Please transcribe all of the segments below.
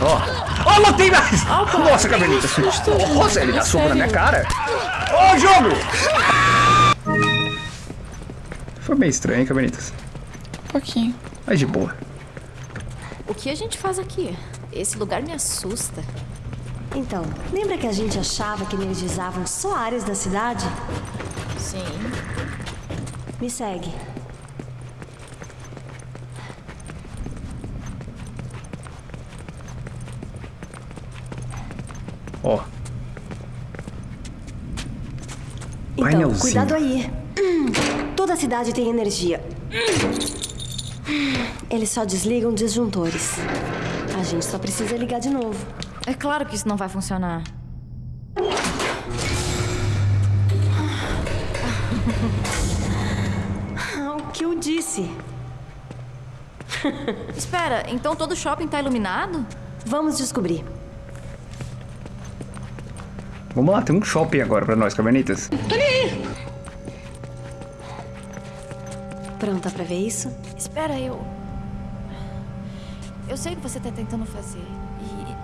Ó. Ó, não tem mais! Opa, Nossa, que Cavernita. susto. Nossa, ele dá soco na minha cara. Ó, jogo! Foi meio estranho, hein, Cavernitas? Um pouquinho. Mas de boa. O que a gente faz aqui? Esse lugar me assusta. Então, lembra que a gente achava que energizavam só áreas da cidade? Sim. Me segue. Então, cuidado aí. Hum, Toda a cidade tem energia. Eles só desligam disjuntores. A gente só precisa ligar de novo. É claro que isso não vai funcionar. Ah, o que eu disse? Espera, então todo shopping tá iluminado? Vamos descobrir. Vamos lá, tem um shopping agora pra nós, Cavernitas. Pronta pra ver isso? Espera, eu. Eu sei o que você tá tentando fazer. E.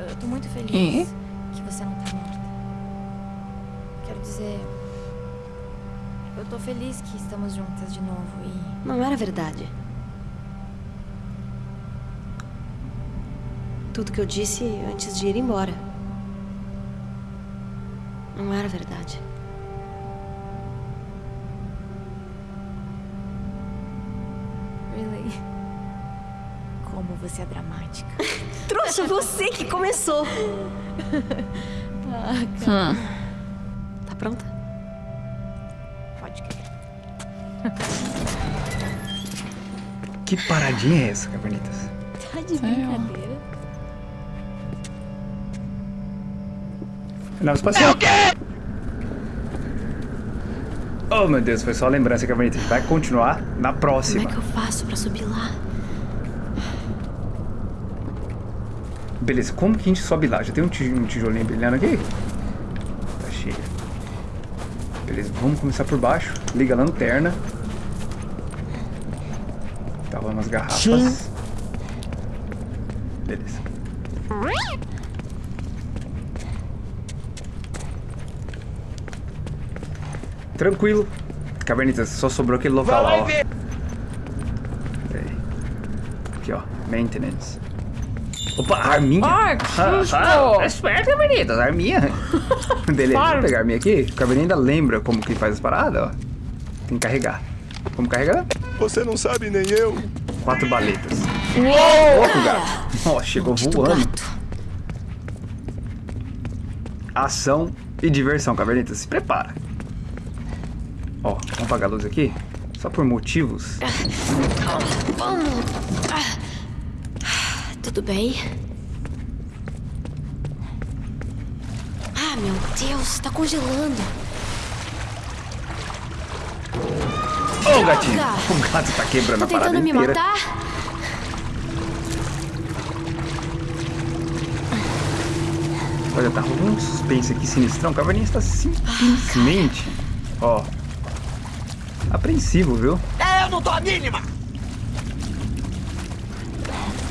Eu tô muito feliz que você não tá morta. Quero dizer. Eu tô feliz que estamos juntas de novo e. Não era verdade. Tudo que eu disse antes de ir embora. Não era verdade. Really? Como você é dramática. Trouxa, você que começou. Tá pronta? Pode crer. Que paradinha é essa, Cavernitas? Tá de brincadeira? Nave espacial. Oh, meu Deus, foi só a lembrança, Cavernitas. Vai continuar na Como é próxima. que eu faço pra subir lá? Beleza, como que a gente sobe lá? Já tem um tij- um tijolinho brilhando aqui? Tá cheio. Beleza, vamos começar por baixo. Liga a lanterna. Tava umas garrafas. Beleza. Tranquilo. Cavernitas, só sobrou aquele local lá, ó. Aqui, ó. Maintenance. Opa, arminha. Ai, que susto! Ah, ah, é esperto, Cavernitas, arminha. Beleza, Para. vou pegar a arminha aqui. O Caverninha ainda lembra como que faz as paradas, ó. Tem que carregar. Como carregar? Você não sabe nem eu. Quatro baletas. Uou! Gato. Ó, chegou voando. Ação e diversão, Cavernitas. Se prepara. Ó, vamos apagar a luz aqui. Só por motivos. Vamos. Ah. Tudo bem? Ah, meu Deus, tá congelando. Ô, gatinho. Droga. O gato tá quebrando Tá a parada tentando me inteira. matar? Olha, tá rolando um suspense aqui sinistrão. O Caverninha está simplesmente, ó, apreensivo, viu? É, Eu não tô a mínima.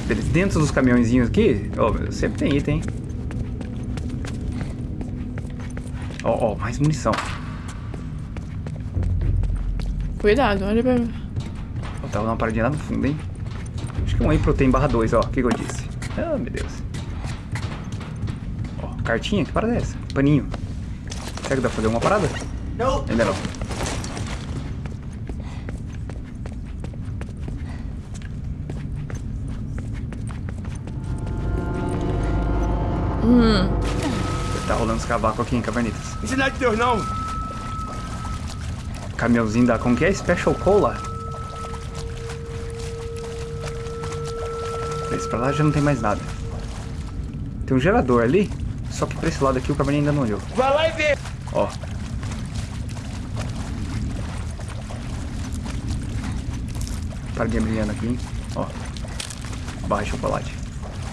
Beleza, dentro dos caminhõezinhos aqui, ó, Deus, sempre tem item, hein? Ó, ó, mais munição. Cuidado, olha pra mim. Ó, tava uma paradinha lá no fundo, hein? Acho que é um Whey Protein barra 2, ó. O que, que eu disse? Ah, meu Deus. Ó, cartinha? Que parada é essa? Paninho. Será que dá pra fazer uma parada? Não. Ainda não. Tá rolando os cavacos aqui em Cavernitas. Sinal de Deus não. Caminhãozinho da. Como que é? Special Cola? Esse pra lá já não tem mais nada. Tem um gerador ali. Só que pra esse lado aqui o Caverninha ainda não olhou. Vai lá e vê. Ó. Paradinha brilhando aqui, hein? Ó. Barra de chocolate.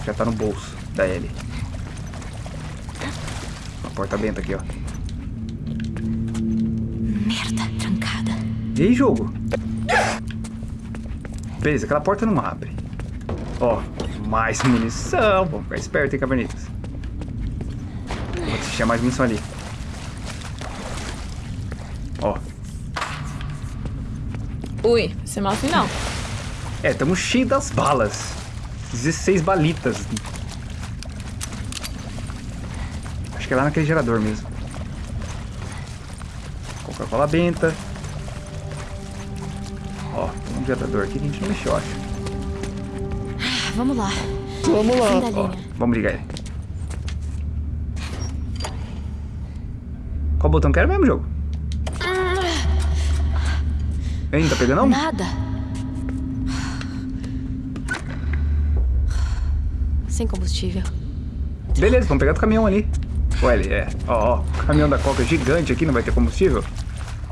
Já tá no bolso da Ellie. Porta benta aqui, ó. Merda, trancada. E aí, jogo? Beleza, aquela porta não abre. Ó, mais munição. Vamos ficar esperto, hein, cavernitas. Vou deixar mais munição ali. Ó. Ui, vai ser mal final. É, estamos cheios das balas. 16 balitas. Acho que é lá naquele gerador mesmo. Coca-Cola benta. Ó, tem um gerador aqui que a gente não mexeu, acho. Vamos lá. Vamos lá. Ó, vamos ligar ele. Qual botão que era mesmo, jogo? Ei, não tá pegando não? Nada. Sem combustível. Beleza, vamos pegar do caminhão ali. Ué, ele é. Ó, ó, o caminhão da Coca gigante aqui, não vai ter combustível?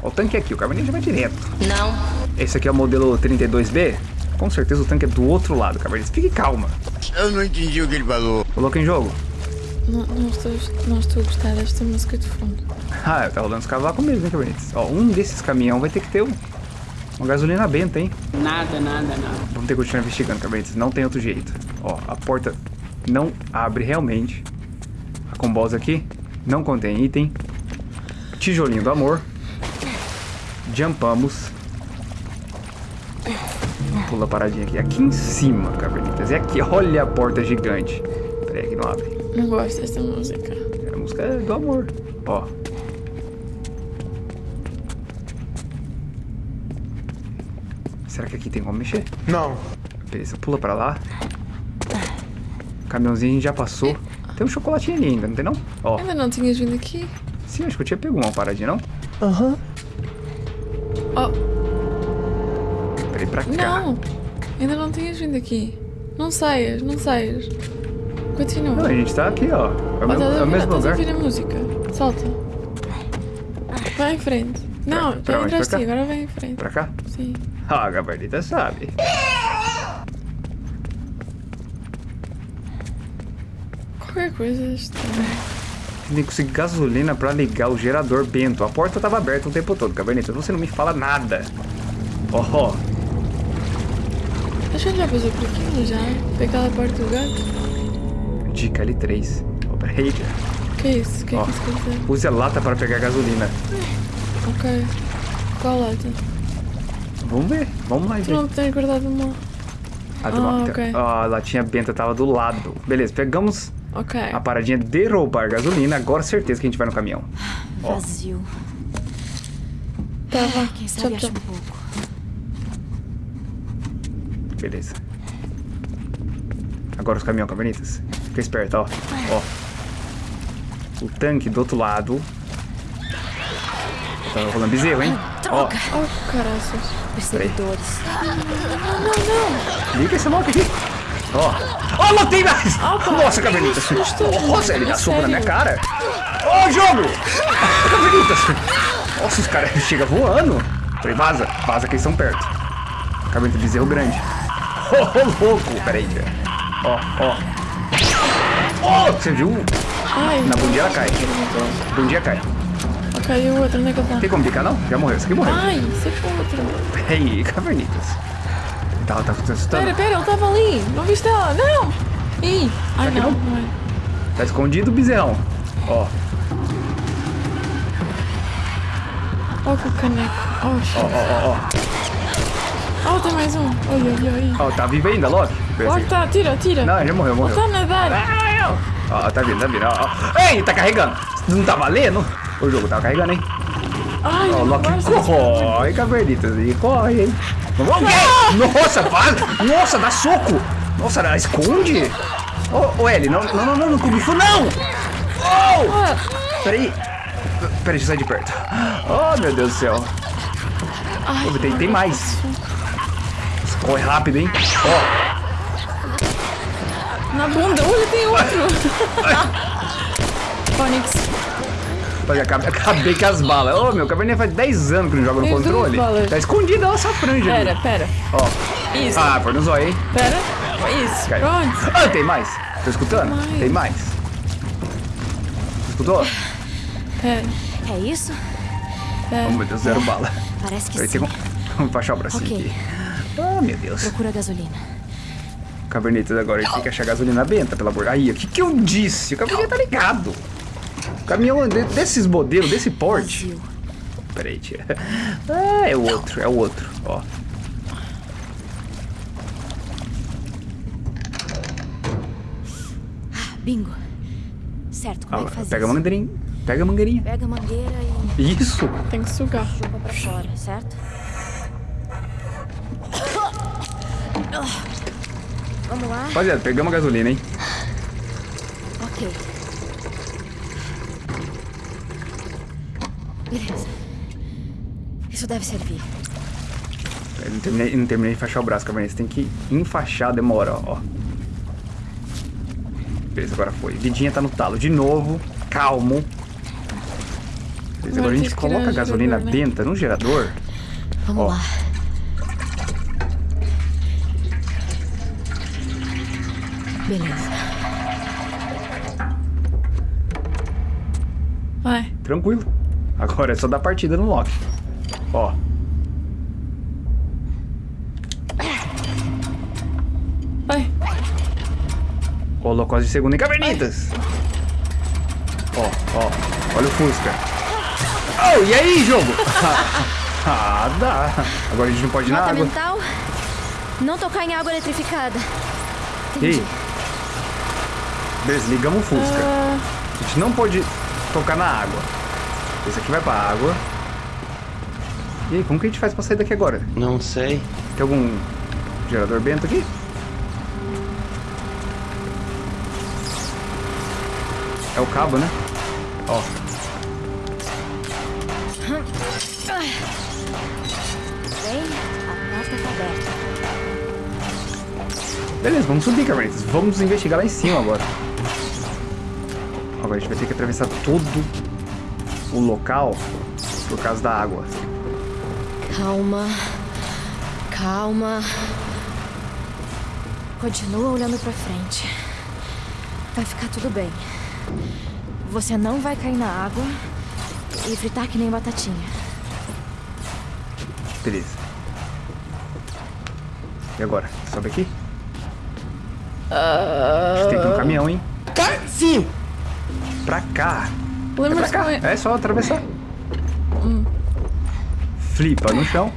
Ó, o tanque é aqui, o caminhão já vai direto. Não. Esse aqui é o modelo 32B. Com certeza o tanque é do outro lado, Cabernet. Fique calma. Eu não entendi o que ele falou. Coloca em jogo. Não, não, estou, não estou a gostar desta música de fundo. Ah, tá rolando os cavacos mesmo, hein, Cabernet? Ó, um desses caminhão vai ter que ter um, uma gasolina benta, hein? Nada, nada, nada. Vamos ter que continuar investigando, Cabernet. Não tem outro jeito. Ó, a porta não abre realmente. A combosa aqui não contém item. Tijolinho do amor. Jumpamos. Pula a paradinha aqui. Aqui em cima, Cabernetas. É aqui. Olha a porta gigante. Pera aí que não abre. Não gosto desta música. É a música do amor. Ó. Será que aqui tem como mexer? Não. Beleza, pula pra lá. Caminhãozinho a gente já passou. Tem um chocolatinho ali ainda, não tem não? Ó, Ainda não tinhas vindo aqui? sim, acho que eu tinha pego uma paradinha, não? Oh, Peraí, pra cá. não! Ainda não tinhas vindo aqui. Não saias, não saias. Continua. Não, a gente tá aqui, ó. É o, Oh, mesmo, estás a é o ouvir- mesmo estás a lugar. ouvir a música. Salta. Vai em frente. Não, Pra- pra já entraste, agora vai em frente. Pra cá? Sim. Ah, a Gabardita sabe. Qualquer coisa estranha. Tem que conseguir gasolina pra ligar o gerador bento. A porta tava aberta o tempo todo, Gabardita. Você não me fala nada. Ó, ó. Acho que ele já passou por aquilo já. Foi aquela porta do gato. Dica L3. Ó, peraí. Que é isso? O que é Ó. que isso quer dizer? Use a lata para pegar gasolina. Ok. Qual lata? Vamos ver. Vamos lá e ver. não tens guardado uma. A, do- Ah, ok. a latinha benta tava do lado. Beleza, pegamos Ok. a paradinha de roubar gasolina. Agora certeza que a gente vai no caminhão. Vazio. Tava. Quem Tchau, sabe acha tchau. um pouco. Beleza. Agora os caminhão, cavernitas. Fica esperto, ó. Ó. O tanque do outro lado. Tá rolando bezerro, hein? Ó, Oh, caraças. Perseguidores. liga esse lock aqui. Ó. Ó, não tem mais! Opa, Nossa, cavernitas. susto. Nossa, ele dá É soco na minha cara. Ó, jogo! Cavernitas. Nossa, os caras chegam voando. Falei, vaza. Vaza que eles estão perto. Cavernita bezerro grande. Ô, louco. Peraí. Ó, ó. Ó, você viu? Ai. Na bundinha ela cai. Bundinha cai. O outro, é tá? Tem como picar, não? Já morreu. Esse aqui morreu. Ai, você foi o outro. Ei, cavernitas. Tá, tá, tá assustando? Pera, pera, ele tava ali. Não viste ela? Não! Ih! Ai, Aqui não, não? não é. Tá escondido o bezerrão. Ó, Oh, com o caneco. Ó, shit. ó, ó, Oh, tem mais um. Olha, olha, olha. ó. Ó, tá vivo ainda, Loki? Logo assim. tá, tira, tira. Não, já morreu, morreu. tá a nadar. Ó, tá vindo, tá vindo. Ó, ó. Ei, tá carregando. Não tá valendo? O jogo tá carregando, hein? Ai, Ó, o Loki corre, cavernitas. E corre, hein? Nossa, vaza. Nossa, dá soco. Nossa, esconde. Ô, ô, Ellie, não, não, não, não, não não. Oh! Peraí. Peraí, deixa eu sair de perto. Oh, meu Deus do céu. Ô, tem, tem mais. Corre rápido, hein? Ó, Na bunda. Olha, tem outro. Phonics. Acabei, acabei com as balas. Ô, meu, caverninha faz 10 anos que não joga no Tem controle. Tá escondida essa franja ali. Pera, pera. Ó. Isso. Ah, foi no zóio, hein? Pera. Isso. Caiu. Pronto. Ah, tem mais. Tá escutando? mais. Tem mais. Escutou? Pera, É isso? pera. Oh, meu Deus, zero bala. Parece que Peraí, sim. Vamos baixar o bracinho Ok. aqui. Oh, meu Deus. Procura gasolina. Cabernetas, agora gente tem que achar gasolina benta, pelo amor. Aí, o que que eu disse? O caminhão tá ligado. O caminhão de- desses modelos, desse porte. Peraí, tia. Ah, é o outro, é o outro, ó. Bingo. Certo, como Ah, é que faz pega a mangueirinha. Pega a mangueirinha. Pega a mangueira e Isso. Tem que sugar. chupa pra fora, certo? Vamos lá? Rapaziada, pegamos a gasolina, hein? Ok. Beleza. Isso deve servir. Eu não terminei, não terminei de enfaixar o braço, Cabernet. Você tem que enfaixar, demora, ó. Beleza, agora foi. Vidinha tá no talo. De novo, calmo. Beleza, agora a gente coloca a gasolina gerador, né? benta no gerador. Vamos Ó. lá. Beleza. Vai. Tranquilo. Agora é só dar partida no lock. Ó. Vai. Colocou de segunda em cavernitas. Ó, ó. Olha o Fusca. Oh, e aí, jogo? ah, dá. Agora a gente não pode ir na Nota água. mental: não tocar em água eletrificada. E Entendi. aí? Beleza, ligamos o Fusca. Ah, A gente não pode tocar na água. Esse aqui vai pra água. E aí, como que a gente faz pra sair daqui agora? Não sei. Tem algum gerador bento aqui? É o cabo, né? Ó. Bem, a porta tá aberta. Beleza, vamos subir, Carmelitas. Vamos investigar lá em cima agora. Agora a gente vai ter que atravessar todo o local por causa da água. Calma. Calma. Continua olhando pra frente. Vai ficar tudo bem. Você não vai cair na água e fritar que nem batatinha. Beleza. E agora? Sobe aqui? A gente tem que ir no caminhão, hein? Sim! Pra cá. É como é? É só atravessar. Flipa no chão.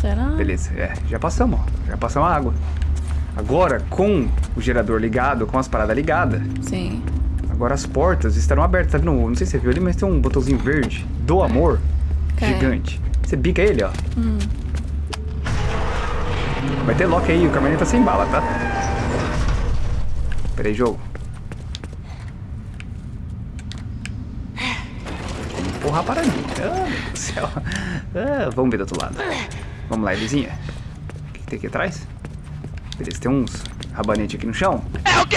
Será? Beleza, é, já passamos, ó. Já passamos a água. Agora, com o gerador ligado, com as paradas ligadas, Sim. agora as portas estarão abertas. Tá vendo? Não sei se você viu ali, mas tem um botãozinho verde do amor Ok. gigante. Você bica ele, ó. Vai ter lock aí, o caminhão tá sem bala, tá? Pera aí, jogo. Porra, a paradinha. Ah, meu Deus do céu. Ah, vamos ver do outro lado. Vamos lá, Elisinha. O que, que tem aqui atrás? Beleza, tem uns rabanetes aqui no chão. É o quê?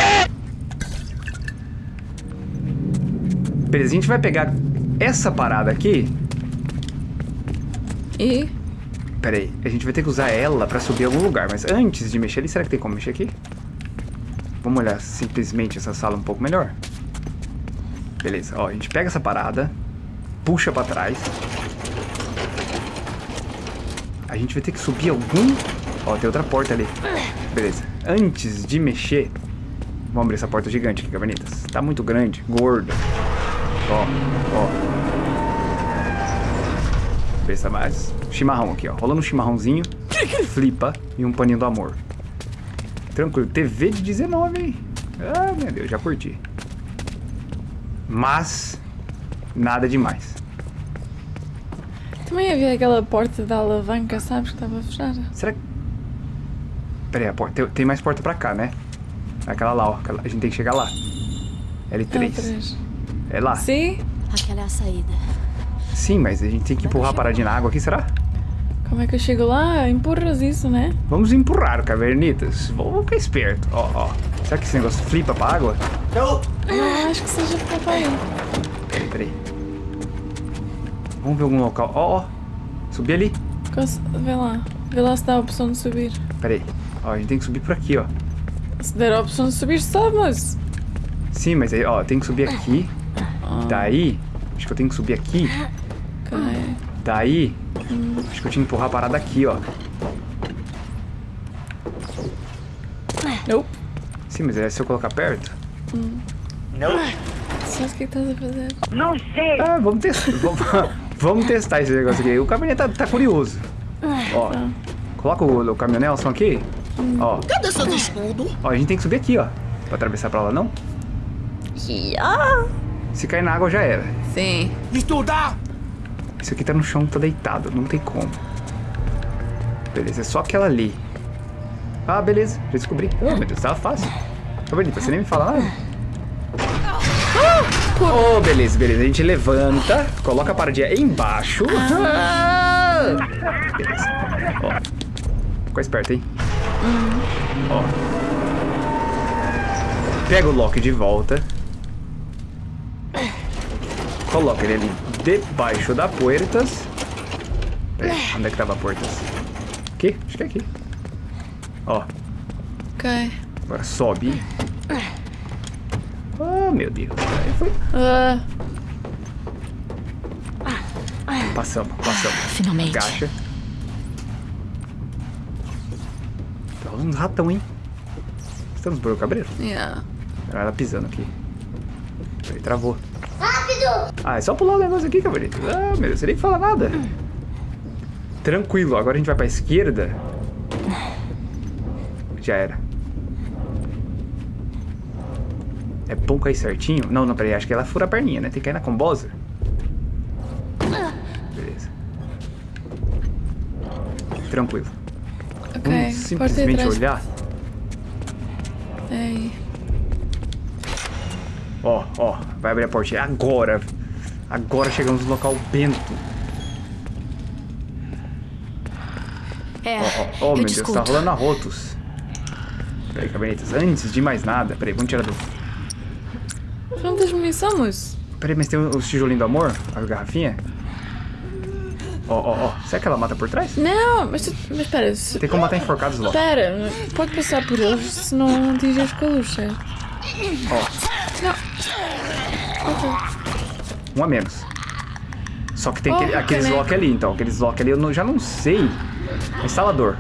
Beleza, a gente vai pegar essa parada aqui. E? Pera aí, a gente vai ter que usar ela pra subir em algum lugar. Mas antes de mexer ali, será que tem como mexer aqui? Vamos olhar simplesmente essa sala um pouco melhor. Beleza, ó, a gente pega essa parada, puxa pra trás. A gente vai ter que subir algum... Ó, tem outra porta ali. Beleza, antes de mexer... Vamos abrir essa porta gigante aqui, Cavernitas. Tá muito grande, gorda. Ó, ó. Beleza, mais chimarrão aqui, ó. Rolando um chimarrãozinho, flipa e um paninho do amor. Tranquilo. TV de 19, hein? Ah, meu Deus, já curti. Mas, nada demais. Também havia aquela porta da alavanca, sabes, que estava fechada. Será que... Pera aí, a porta. Tem, tem mais porta pra cá, né? Aquela lá, ó. Aquela- A gente tem que chegar lá. L3. L3. É lá? Sim? Aquela é a saída. Sim, mas a gente tem que empurrar a paradinha na água aqui, será? Como é que eu chego lá? Empurras isso, né? Vamos empurrar, cavernitas. Vamos ficar esperto. Ó, ó. Será que esse negócio flipa pra água? Não acho que seja papai. Peraí, peraí. Vamos ver algum local. Ó, ó. Subi ali. Vê lá. Vê lá se dá a opção de subir. Peraí. Ó, a gente tem que subir por aqui, ó. Se der a opção de subir, sobe, mas. Sim, mas aí, ó, tem que subir aqui. Daí, acho que eu tenho que subir aqui. Ok. Daí, acho que eu tinha que empurrar a parada aqui, ó. Nope. Sim, mas é se eu colocar perto? O que é que estás a fazer? Ah, vamos testar. vamos, vamos testar esse negócio aqui. O caminhonete tá, tá curioso. Ó, coloca o, o caminhonelson aqui. Ó. Cadê seus escudos? Ó, a gente tem que subir aqui, ó. Pra atravessar pra lá, não? Se cair na água, já era. Sim. Estudar! Isso aqui tá no chão, tá deitado. Não tem como. Beleza, é só aquela ali. Ah, beleza. Já descobri. Oh, meu Deus, tava fácil. Tá bonita, você nem me fala nada. Oh, beleza, beleza. A gente levanta, coloca a paradinha embaixo. Ah! Beleza. Ó. Ficou esperto, hein? Ó. Pega o Loki de volta. Coloca ele ali debaixo da Puertas. Peraí, onde é que tava a Puertas? Aqui? Acho que é aqui. Ó, Ok. agora sobe. Oh, meu Deus. Aí foi. Ah, Passamos, passamos. Finalmente. Agacha. Tá rolando uns ratão, hein? Estamos por o cabreiro? yeah. Ela tá pisando aqui. Peraí, travou. Rápido! Ah, é só pular o negócio aqui, cabrito. Ah, meu Deus, você nem fala nada. Tranquilo, agora a gente vai pra esquerda. Já era. É bom cair certinho? Não, não, peraí, acho que ela fura a perninha, né? Tem que cair na combosa. Beleza. Tranquilo. Ok. Vamos Porta simplesmente olhar. Ei. Ó, ó, vai abrir a portinha. Agora. Agora chegamos no local bento. É, Ó, ó, ó, eu meu Deus, tá rolando arrotos. Peraí, cabernetas, antes de mais nada. Peraí, vamos tirar do. Não moço? Peraí, mas tem os tijolinhos do amor? As garrafinhas? Ó, ó, ó. Será que ela mata por trás? Não, mas, mas espera. Se, Tem como matar enforcados logo. espera, pode passar por eles se não atinges com a luz, certo? Ó, Ok. um a menos. Só que tem Oh, aquele- aqueles lock ali, então. Aqueles lock ali eu não- já não sei. Instalador.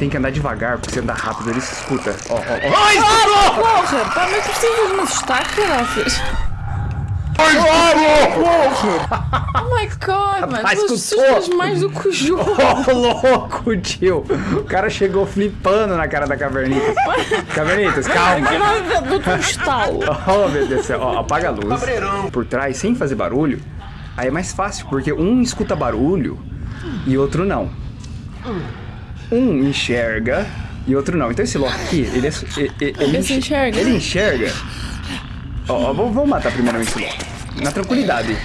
Tem que andar devagar, porque se andar rápido ele escuta. Ó, ó, ó. Ai, Ah, porra! Pá, mas tu precisas de me assustar, caraças! Oh my god, mano! Tu assustas mais do que o jogo! Ô, louco, tio. O cara chegou flipando na cara da Cavernitas. Cavernitas, calma. Dou-te um estalo! Oh, meu Deus do céu. Ó, apaga a luz. Cabreirão. Por trás, sem fazer barulho. Aí é mais fácil, porque um escuta barulho e outro não. Um enxerga e outro não. Então esse Loki aqui, ele é. su- e- e- Ele, Esse enxerga? Ele enxerga. Ó, ó, vou, vou matar primeiramente esse Loki. Na tranquilidade.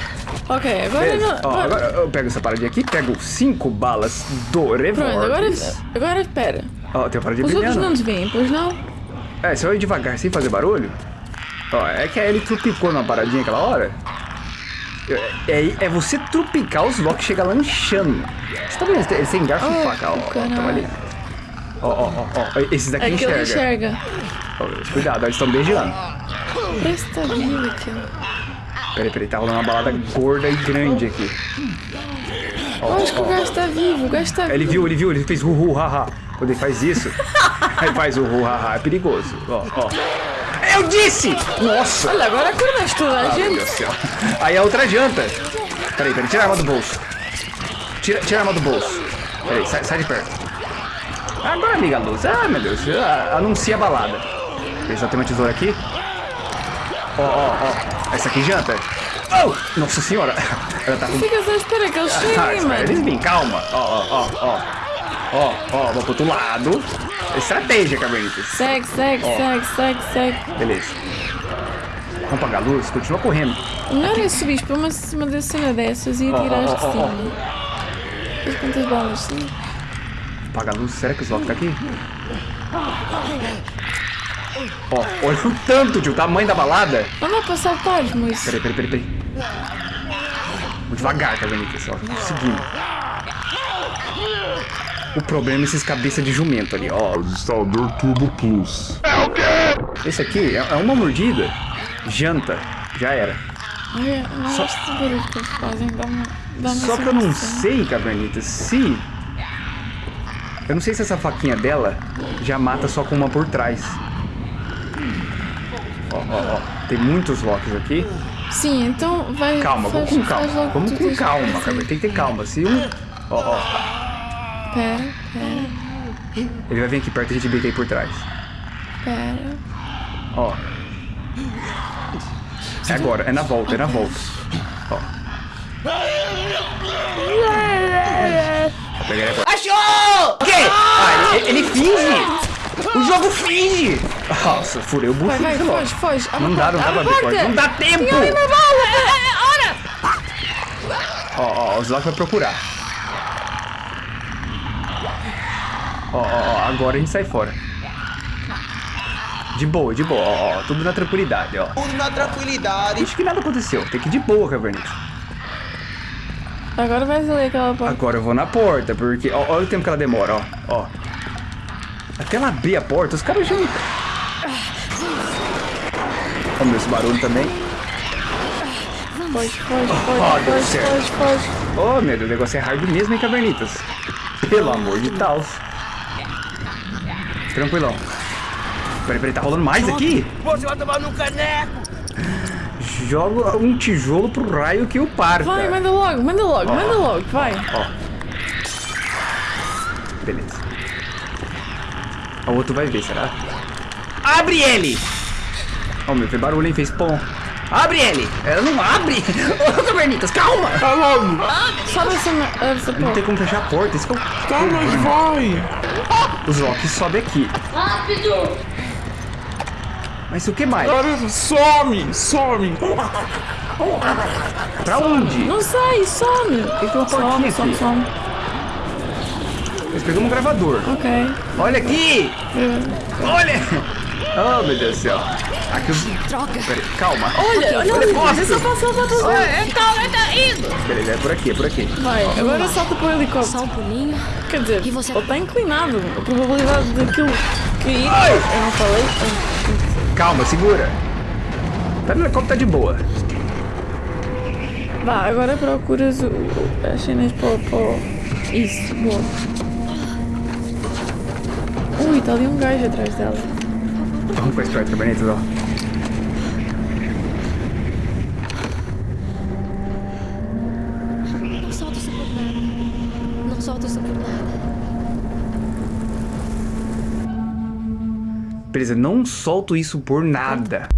Ok, agora Beleza. não. Ó, agora eu pego essa paradinha aqui, pego cinco balas do revólver. Pronto, agora, agora espera. Ó, tem uma paradinha Os outros brilhando. não te veem, pois não? É, se eu ir devagar sem fazer barulho. Ó, é que ele trupicou numa paradinha aquela hora. É, é, é você trupicar os blocos e chegar lanchando. Você tá vendo? Eles têm- garfo e faca, ó, ó, ali. Ó, ó, ó, ó, esses daqui É que ele enxerga. enxerga. Ó, cuidado, ó, eles estão beijando. Que tá vivo aquilo. Peraí, peraí, tá rolando uma balada gorda e grande aqui. Ó, acho que ó, o gajo tá vivo, o gajo tá Ele vivo. viu, ele viu, ele fez uhu, haha. Quando ele faz isso, aí faz uhu, haha, é perigoso. Ó, ó. Eu disse! Nossa! Olha, agora acordaste toda a Ah, gente. Aí a outra janta. Peraí, peraí, tira a arma do bolso. Tira, tira a arma do bolso. Peraí, sai, sai de perto. Agora liga a luz. Ah, meu Deus. Ah, anuncia a balada. Só tem uma tesoura aqui. Ó, ó, ó. Essa aqui janta. Oh, nossa senhora. Ela tá com... Fica só à espera que eles Ah, espera, eles mano. vêm, calma. Ó, ó, ó, ó. Ó, ó, vou pro outro lado. Estratégia, Cabernitas. Segue, segue, segue, segue, segue. Beleza. Vamos apagar a luz, continua correndo. O melhor é subir para uma, uma cena dessas e ó, atirar de cima. Mas quantas balas? Sim. Apaga a luz, será que os Loki tá aqui? Ó, olha o tanto, tio, o tamanho da balada. Não dá para saltar, moço. Peraí, peraí, peraí, peraí. Vou devagar, Cabernitas, ó, seguindo. O problema é esses cabeça de jumento ali, ó. Instalador Turbo Plus. Esse aqui é é uma mordida, janta, já era. Olha, não Só- gosto que eles fazem. Dá uma, dá uma Só que eu não sei, Cabernitas, se Eu não sei se essa faquinha dela já mata só com uma por trás. Ó, ó, ó. Tem muitos locks aqui. Sim, então vai. Calma, faz, vamos com calma. Vamos com calma, cara. Tem que ter calma. Se um. Ó, ó. Pera, pera, Ele vai vir aqui perto e a gente beita aí por trás. pera. Ó. É agora, é na volta, é na volta. Ó. Achou! O quê? Ah, ele, ele finge! O jogo finge! Nossa, furei o Vai, bucho vai, logo. foge, foge. Não dá, não dá pra abrir. Não dá tempo! Tem alguém na bala! É, é, Ora! Ó, ó, o Zlock vai procurar. Ó, ó, ó, agora a gente sai fora. De boa, de boa, ó, ó, tudo na tranquilidade, ó. Tudo na tranquilidade. Acho que nada aconteceu, tem que ir de boa, Caverninha. Agora vai ler aquela porta. Agora eu vou na porta, porque. Ó, olha o tempo que ela demora, ó. ó. Até ela abrir a porta, os caras já. Ó, meu, esse barulho também. Foge, Ah, foge, deu foge, certo. foge, foge. Ô, meu Deus, o negócio é hard mesmo, hein, Cavernitas? Pelo amor de Deus. Tranquilão. Peraí, peraí, tá rolando mais aqui? Você vai tomar no caneco. Joga um tijolo pro raio que o parta. Vai, manda logo, manda logo, manda logo, vai. Ó. Beleza. O outro vai ver, será? Abre ele! Ó, meu, fez barulho, hein? Fez pom. Abre ele! Ela não abre! Ô, Cavernitas, calma! Sobe essa, me- essa Não porta. tem como fechar a porta, isso que eu... Calma, vai. Os locks sobe aqui. Rápido! Mas o que mais? Some, some. Pra onde? Não sai, some. Tem uma Some, aqui. some, some. Nós pegamos um gravador. Ok. Olha aqui! Olha! Oh, meu Deus do céu. Aqui os... Droga! Peraí, calma. Olha, olha Olha, ali, mostra. deixa eu passar pra tu. É, calma, tá indo! Beleza, é por aqui, é por aqui. Vai, agora salta pro helicóptero. Só um pulinho. Quer dizer, E você- ele tá inclinado. A probabilidade daquilo cair. Ai! Eu não falei. Calma, segura. Tá no helicóptero, tá de boa. Vá, agora procuras o, o- as cenas pro, pro... Isso, boa. Ui, tá ali um gajo atrás dela. Vamos com a Sprite Cabernetas, ó. Não solta isso por nada. Não solta isso por nada. Beleza, não solto isso por nada.